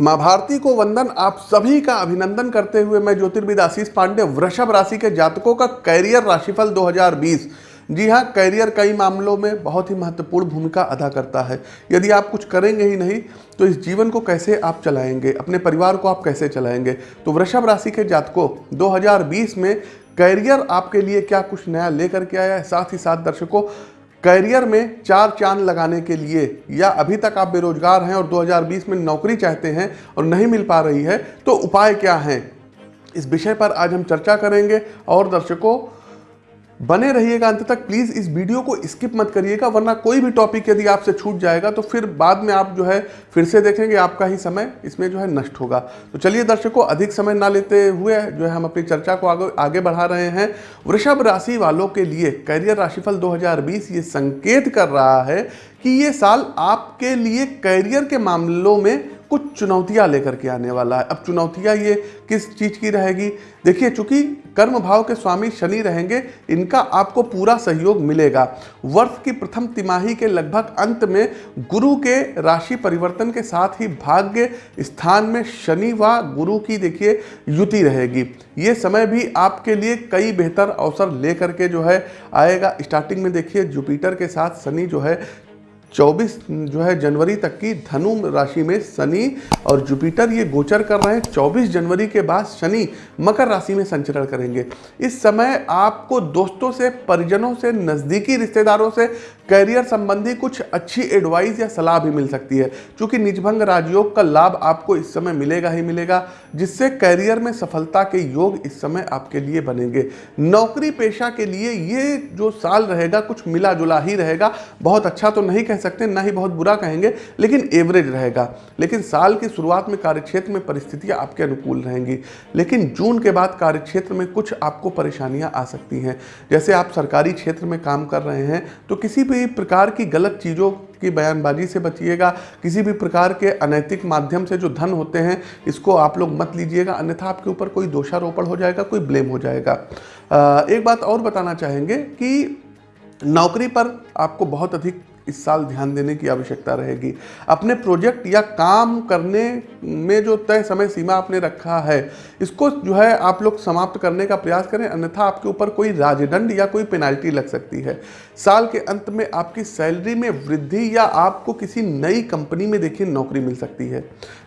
माँ भारती को वंदन आप सभी का अभिनंदन करते हुए मैं ज्योतिर्विद आशीष पांडे, वृषभ राशि के जातकों का कैरियर राशिफल 2020 जी हाँ कैरियर कई मामलों में बहुत ही महत्वपूर्ण भूमिका अदा करता है। यदि आप कुछ करेंगे ही नहीं तो इस जीवन को कैसे आप चलाएँगे, अपने परिवार को आप कैसे चलाएँगे? तो वृषभ राशि के जातकों 2020 में कैरियर आपके लिए क्या कुछ नया लेकर के आया है? साथ ही साथ दर्शकों कैरियर में चार चाँद लगाने के लिए या अभी तक आप बेरोजगार हैं और 2020 में नौकरी चाहते हैं और नहीं मिल पा रही है तो उपाय क्या हैं? इस विषय पर आज हम चर्चा करेंगे और दर्शकों बने रहिएगा अंत तक प्लीज़ इस वीडियो को स्किप मत करिएगा, वरना कोई भी टॉपिक यदि आपसे छूट जाएगा तो फिर बाद में आप जो है फिर से देखेंगे, आपका ही समय इसमें जो है नष्ट होगा। तो चलिए दर्शकों, अधिक समय ना लेते हुए जो है हम अपनी चर्चा को आगे आगे बढ़ा रहे हैं। वृषभ राशि वालों के लिए करियर राशिफल दो ये संकेत कर रहा है कि ये साल आपके लिए करियर के मामलों में कुछ चुनौतियाँ लेकर के आने वाला है। अब चुनौतियाँ ये किस चीज़ की रहेगी? देखिए, चूँकि कर्म भाव के स्वामी शनि रहेंगे, इनका आपको पूरा सहयोग मिलेगा। वर्ष की प्रथम तिमाही के लगभग अंत में गुरु के राशि परिवर्तन के साथ ही भाग्य स्थान में शनि व गुरु की देखिए, युति रहेगी। ये समय भी आपके लिए कई बेहतर अवसर लेकर के जो है, आएगा। स्टार्टिंग में देखिए, जुपिटर के साथ शनि जो है 24 जो है जनवरी तक की धनु राशि में शनि और जुपिटर ये गोचर कर रहे हैं। 24 जनवरी के बाद शनि मकर राशि में संचरण करेंगे। इस समय आपको दोस्तों से, परिजनों से, नज़दीकी रिश्तेदारों से, करियर संबंधी कुछ अच्छी एडवाइस या सलाह भी मिल सकती है। क्योंकि निजभंग राजयोग का लाभ आपको इस समय मिलेगा ही मिलेगा, जिससे करियर में सफलता के योग इस समय आपके लिए बनेंगे। नौकरी पेशा के लिए ये जो साल रहेगा, कुछ मिला जुला ही रहेगा। बहुत अच्छा तो नहीं कह सकते हैं, ना ही बहुत बुरा कहेंगे, लेकिन एवरेज रहेगा। लेकिन साल की शुरुआत में कार्यक्षेत्र में परिस्थितियाँ आपके अनुकूल रहेंगी। लेकिन जून के बाद कार्यक्षेत्र में कुछ आपको परेशानियाँ आ सकती हैं। जैसे आप सरकारी क्षेत्र में काम कर रहे हैं तो किसी भी प्रकार की गलत चीज़ों की बयानबाजी से बचिएगा। किसी भी प्रकार के अनैतिक माध्यम से जो धन होते हैं, इसको आप लोग मत लीजिएगा। अन्यथा आपके ऊपर कोई दोषारोपण हो जाएगा, कोई ब्लेम हो जाएगा। एक बात और बताना चाहेंगे कि नौकरी पर आपको बहुत अधिक इस साल ध्यान देने की आवश्यकता रहेगी। अपने प्रोजेक्ट या काम करने में जो तय समय सीमा आपने रखा है, इसको जो है आप लोग समाप्त करने का प्रयास करें, अन्यथा आपके ऊपर कोई राजदंड या कोई पेनाल्टी लग सकती है। साल के अंत में आपकी सैलरी में वृद्धि या आपको किसी नई कंपनी में देखिए नौकरी मिल सकती है।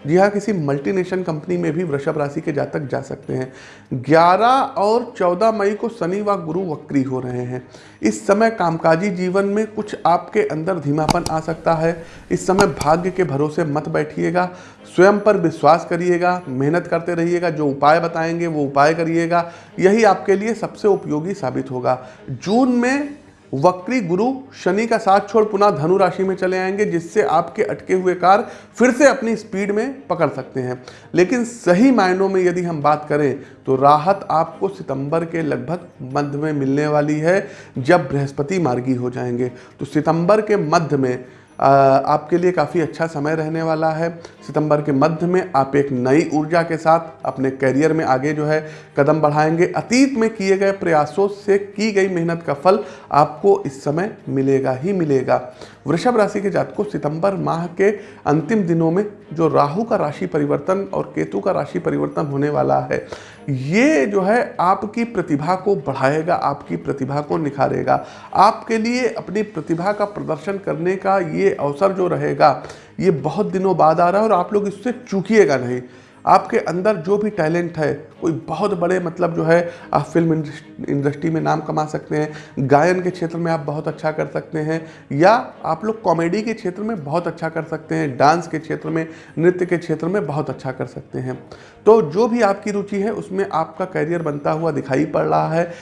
जी हाँ किसी मल्टीनेशनल कंपनी में भी वृषभ राशि के जातक जा सकते हैं। 11 और 14 मई को शनि व गुरु वक्री हो रहे हैं। इस समय कामकाजी जीवन में कुछ आपके अंदर धीमापन आ सकता है। इस समय भाग्य के भरोसे मत बैठिएगा। स्वयं पर विश्वास करिएगा। मेहनत करते रहिएगा। जो उपाय बताएँगे, वो उपाय करिएगा। यही आपके लिए सबसे उपयोगी साबित होगा। जून में वक्री गुरु शनि का साथ छोड़ पुनः धनु राशि में चले आएँगे, जिससे आपके अटके हुए कार फिर से अपनी स्पीड में पकड़ सकते हैं। लेकिन सही मायनों में यदि हम बात करें तो राहत आपको सितंबर के लगभग मध्य में मिलने वाली है, जब बृहस्पति मार्गी हो जाएँगे। तो सितंबर के मध्य में आपके लिए काफ़ी अच्छा समय रहने वाला है। सितंबर के मध्य में आप एक नई ऊर्जा के साथ अपने करियर में आगे जो है कदम बढ़ाएँगे। अतीत में किए गए प्रयासों से की गई मेहनत का फल आपको इस समय मिलेगा ही मिलेगा। वृषभ राशि के जातकों, सितंबर माह के अंतिम दिनों में जो राहु का राशि परिवर्तन और केतु का राशि परिवर्तन होने वाला है ये जो है आपकी प्रतिभा को बढ़ाएगा, आपकी प्रतिभा को निखारेगा। आपके लिए अपनी प्रतिभा का प्रदर्शन करने का ये अवसर जो रहेगा, ये बहुत दिनों बाद आ रहा है और आप लोग इससे चूकीेगा नहीं। आपके अंदर जो भी टैलेंट है, कोई बहुत बड़े मतलब जो है, आप फ़िल्म इंडस्ट्री में नाम कमा सकते हैं, गायन के क्षेत्र में आप बहुत अच्छा कर सकते हैं, या आप लोग कॉमेडी के क्षेत्र में बहुत अच्छा कर सकते हैं, डांस के क्षेत्र में, नृत्य के क्षेत्र में बहुत अच्छा कर सकते हैं। तो जो भी आपकी रुचि है, उसमें आपका करियर बनता हुआ दिखाई पड़ रहा है।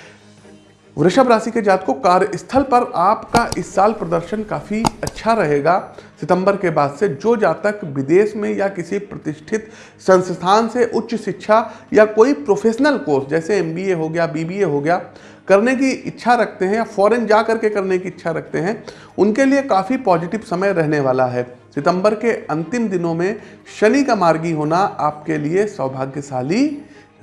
वृषभ राशि के जात को कार्यस्थल पर आपका इस साल प्रदर्शन काफ़ी अच्छा रहेगा। सितंबर के बाद से जो जातक विदेश में या किसी प्रतिष्ठित संस्थान से उच्च शिक्षा या कोई प्रोफेशनल कोर्स, जैसे एमबीए हो गया बीबीए हो गया, करने की इच्छा रखते हैं या फॉरेन जा करके करने की इच्छा रखते हैं, उनके लिए काफ़ी पॉजिटिव समय रहने वाला है। सितंबर के अंतिम दिनों में शनि का मार्गी होना आपके लिए सौभाग्यशाली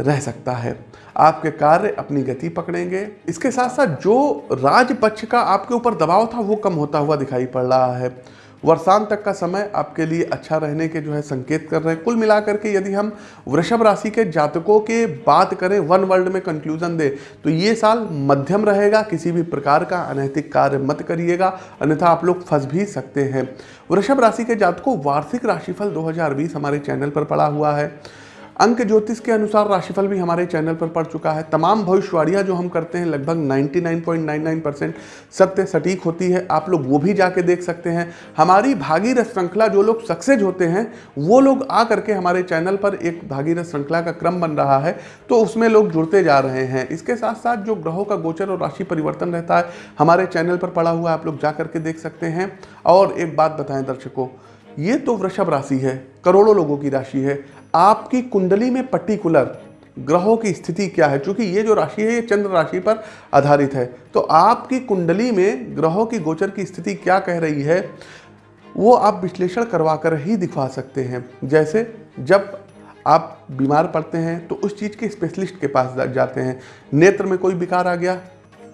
रह सकता है। आपके कार्य अपनी गति पकड़ेंगे। इसके साथ साथ जो राजपक्ष का आपके ऊपर दबाव था, वो कम होता हुआ दिखाई पड़ रहा है। वर्षांत तक का समय आपके लिए अच्छा रहने के जो है संकेत कर रहे हैं। कुल मिलाकर के यदि हम वृषभ राशि के जातकों के बात करें, वन वर्ल्ड में कंक्लूजन दे तो ये साल मध्यम रहेगा। किसी भी प्रकार का अनैतिक कार्य मत करिएगा। अन्यथा आप लोग फंस भी सकते हैं। वृषभ राशि के जातकों, वार्षिक राशिफल 2020 हमारे चैनल पर पड़ा हुआ है। अंक ज्योतिष के अनुसार राशिफल भी हमारे चैनल पर पड़ चुका है। तमाम भविष्यवाणियाँ जो हम करते हैं, लगभग 99.99 परसेंट सत्य सटीक होती है। आप लोग वो भी जाके देख सकते हैं। हमारी भागीरथ श्रृंखला जो लोग सक्सेस होते हैं, वो लोग आ करके हमारे चैनल पर एक भागीरथ श्रृंखला का क्रम बन रहा है तो उसमें लोग जुड़ते जा रहे हैं। इसके साथ साथ जो ग्रहों का गोचर और राशि परिवर्तन रहता है, हमारे चैनल पर पड़ा हुआ आप लोग जा करके देख सकते हैं। और एक बात बताएँ दर्शकों ये तो वृषभ राशि है, करोड़ों लोगों की राशि है। आपकी कुंडली में पर्टिकुलर ग्रहों की स्थिति क्या है? क्योंकि ये जो राशि है, ये चंद्र राशि पर आधारित है। तो आपकी कुंडली में ग्रहों की गोचर की स्थिति क्या कह रही है, वो आप विश्लेषण करवा कर ही दिखवा सकते हैं। जैसे जब आप बीमार पड़ते हैं तो उस चीज़ के स्पेशलिस्ट के पास जाते हैं। नेत्र में कोई विकार आ गया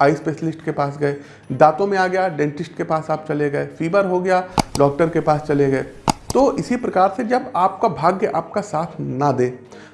आई स्पेशलिस्ट के पास गए। दांतों में आ गया, डेंटिस्ट के पास आप चले गए। फीवर हो गया, डॉक्टर के पास चले गए। तो इसी प्रकार से जब आपका भाग्य आपका साथ ना दे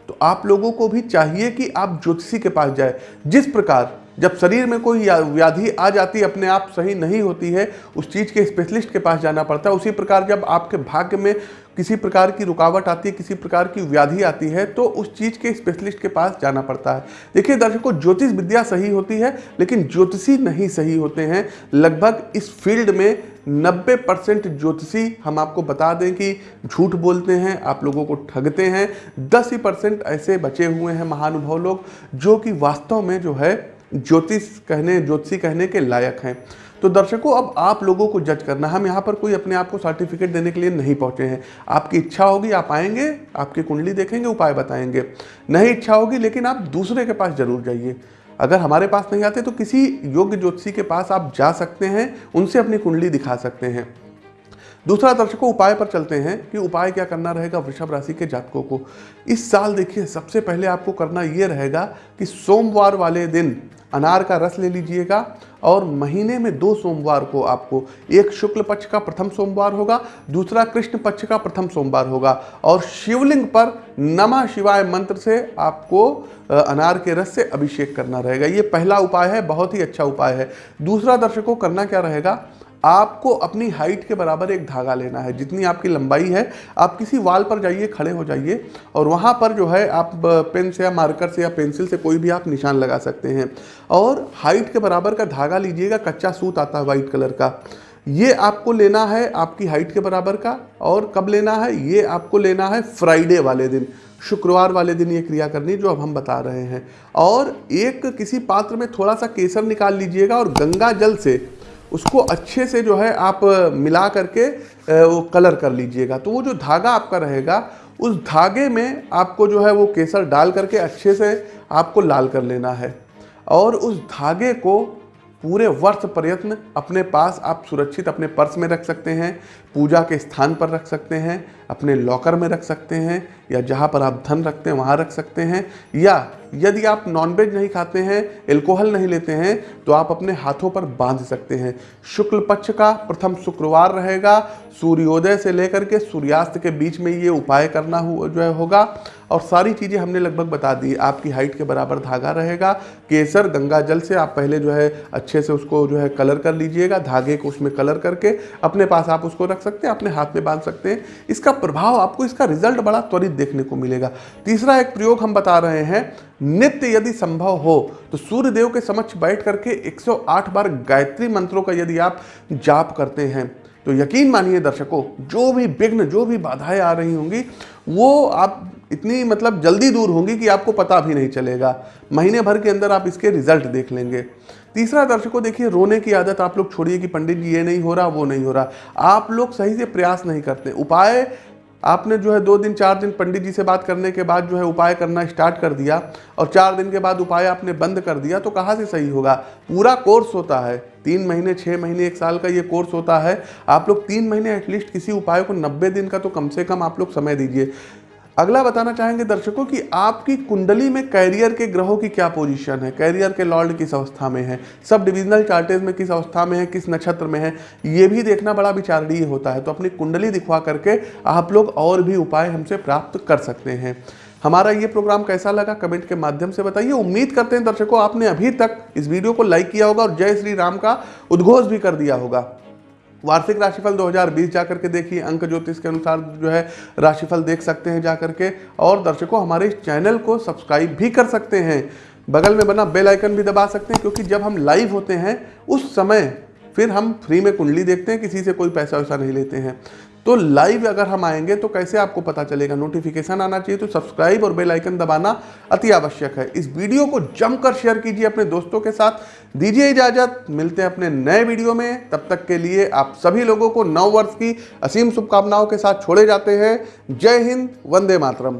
तो आप लोगों को भी चाहिए कि आप ज्योतिषी के पास जाए। जिस प्रकार जब शरीर में कोई व्याधि आ जाती अपने आप सही नहीं होती है, उस चीज़ के स्पेशलिस्ट के पास जाना पड़ता है। उसी प्रकार जब आपके भाग्य में किसी प्रकार की रुकावट आती है, किसी प्रकार की व्याधि आती है तो उस चीज़ के स्पेशलिस्ट के पास जाना पड़ता है। देखिए दर्शकों, ज्योतिष विद्या सही होती है, लेकिन ज्योतिषी नहीं सही होते हैं। लगभग इस फ़ील्ड में 90 परसेंट ज्योतिषी हम आपको बता दें कि झूठ बोलते हैं, आप लोगों को ठगते हैं। 10 ही परसेंट ऐसे बचे हुए हैं महानुभाव लोग, जो कि वास्तव में जो है ज्योतिष कहने, ज्योतिषी कहने के लायक हैं। तो दर्शकों, अब आप लोगों को जज करना हम यहाँ पर कोई अपने आप को सर्टिफिकेट देने के लिए नहीं पहुँचे हैं। आपकी इच्छा होगी, आप आएँगे, आपकी कुंडली देखेंगे, उपाय बताएँगे। नहीं इच्छा होगी, लेकिन आप दूसरे के पास ज़रूर जाइए। अगर हमारे पास नहीं आते तो किसी योग्य ज्योतिषी के पास आप जा सकते हैं, उनसे अपनी कुंडली दिखा सकते हैं। दूसरा दर्शकों, उपाय पर चलते हैं कि उपाय क्या करना रहेगा वृषभ राशि के जातकों को। इस साल देखिए, सबसे पहले आपको करना ये रहेगा कि सोमवार वाले दिन अनार का रस ले लीजिएगा और महीने में दो सोमवार को आपको एक शुक्ल पक्ष का प्रथम सोमवार होगा, दूसरा कृष्ण पक्ष का प्रथम सोमवार होगा और शिवलिंग पर नमः शिवाय मंत्र से आपको अनार के रस से अभिषेक करना रहेगा। ये पहला उपाय है, बहुत ही अच्छा उपाय है। दूसरा दर्शकों, करना क्या रहेगा? आपको अपनी हाइट के बराबर एक धागा लेना है। जितनी आपकी लंबाई है, आप किसी वाल पर जाइए, खड़े हो जाइए और वहाँ पर जो है आप पेन से या मार्कर से या पेंसिल से कोई भी आप निशान लगा सकते हैं। और हाइट के बराबर का धागा लीजिएगा, कच्चा सूत आता है वाइट कलर का। ये आपको लेना है आपकी हाइट के बराबर का और कब लेना है? ये आपको लेना है फ्राइडे वाले दिन। शुक्रवार वाले दिन ये क्रिया करनी जो अब हम बता रहे हैं। और एक किसी पात्र में थोड़ा सा केसर निकाल लीजिएगा और गंगा जल से उसको अच्छे से जो है आप मिला करके वो कलर कर लीजिएगा। तो वो जो धागा आपका रहेगा, उस धागे में आपको जो है वो केसर डाल करके अच्छे से आपको लाल कर लेना है। और उस धागे को पूरे वर्ष प्रयत्न अपने पास आप सुरक्षित अपने पर्स में रख सकते हैं, पूजा के स्थान पर रख सकते हैं, अपने लॉकर में रख सकते हैं, या जहाँ पर आप धन रखते हैं वहाँ रख सकते हैं, या यदि आप नॉनवेज नहीं खाते हैं एल्कोहल नहीं लेते हैं तो आप अपने हाथों पर बाँध सकते हैं। शुक्ल पक्ष का प्रथम शुक्रवार रहेगा, सूर्योदय से लेकर के सूर्यास्त के बीच में ये उपाय करना हो, जो है होगा। और सारी चीज़ें हमने लगभग बता दी। आपकी हाइट के बराबर धागा रहेगा। केसर गंगा जल से आप पहले जो है अच्छे से उसको जो है कलर कर लीजिएगा। धागे को उसमें कलर करके अपने पास आप उसको रख सकते हैं, अपने हाथ में बाँध सकते हैं। इसका प्रभाव आपको इसका रिज़ल्ट बड़ा त्वरित देखने को मिलेगा। तीसरा एक प्रयोग हम बता रहे हैं, नित्य यदि संभव हो तो सूर्य देव के समक्ष बैठ करके 108 बार गायत्री मंत्रों का यदि आप जाप करते हैं तो यकीन मानिए दर्शकों, जो भी विघ्न, जो भी बाधाएँ आ रही होंगी, वो आप इतनी मतलब जल्दी दूर होंगी कि आपको पता भी नहीं चलेगा। महीने भर के अंदर आप इसके रिज़ल्ट देख लेंगे। तीसरा दर्शकों, देखिए, रोने की आदत आप लोग छोड़िए कि पंडित जी, ये नहीं हो रहा, वो नहीं हो रहा। आप लोग सही से प्रयास नहीं करते। उपाय, आपने जो है दो दिन, चार दिन पंडित जी से बात करने के बाद जो है उपाय करना स्टार्ट कर दिया और चार दिन के बाद उपाय आपने बंद कर दिया तो कहाँ से सही होगा? पूरा कोर्स होता है। तीन महीने छः महीने, एक साल का ये कोर्स होता है। आप लोग तीन महीने एटलीस्ट किसी उपाय को नब्बे दिन का तो कम से कम आप लोग समय दीजिए। अगला बताना चाहेंगे दर्शकों कि आपकी कुंडली में कैरियर के ग्रहों की क्या पोजीशन है? कैरियर के लॉर्ड किस अवस्था में है? सब डिविजनल चार्टेज में किस अवस्था में है? किस नक्षत्र में है? ये भी देखना बड़ा विचारणीय होता है। तो अपनी कुंडली दिखवा करके आप लोग और भी उपाय हमसे प्राप्त कर सकते हैं। हमारा ये प्रोग्राम कैसा लगा कमेंट के माध्यम से बताइए। उम्मीद करते हैं दर्शकों आपने अभी तक इस वीडियो को लाइक किया होगा और जय श्री राम का उद्घोष भी कर दिया होगा। वार्षिक राशिफल 2020 जाकर के देखिए, अंक ज्योतिष के अनुसार जो है राशिफल देख सकते हैं जाकर के, और दर्शकों हमारे इस चैनल को सब्सक्राइब भी कर सकते हैं। बगल में बना बेल आइकन भी दबा सकते हैं, क्योंकि जब हम लाइव होते हैं, उस समय फिर हम फ्री में कुंडली देखते हैं, किसी से कोई पैसा वैसा नहीं लेते हैं। तो लाइव अगर हम आएँगे तो कैसे आपको पता चलेगा? नोटिफिकेशन आना चाहिए तो सब्सक्राइब और बेल आइकन दबाना अति आवश्यक है। इस वीडियो को जमकर शेयर कीजिए अपने दोस्तों के साथ। दीजिए इजाज़त। मिलते हैं अपने नए वीडियो में। तब तक के लिए आप सभी लोगों को नव वर्ष की असीम शुभकामनाओं के साथ छोड़े जाते हैं। जय हिंद, वंदे मातरम।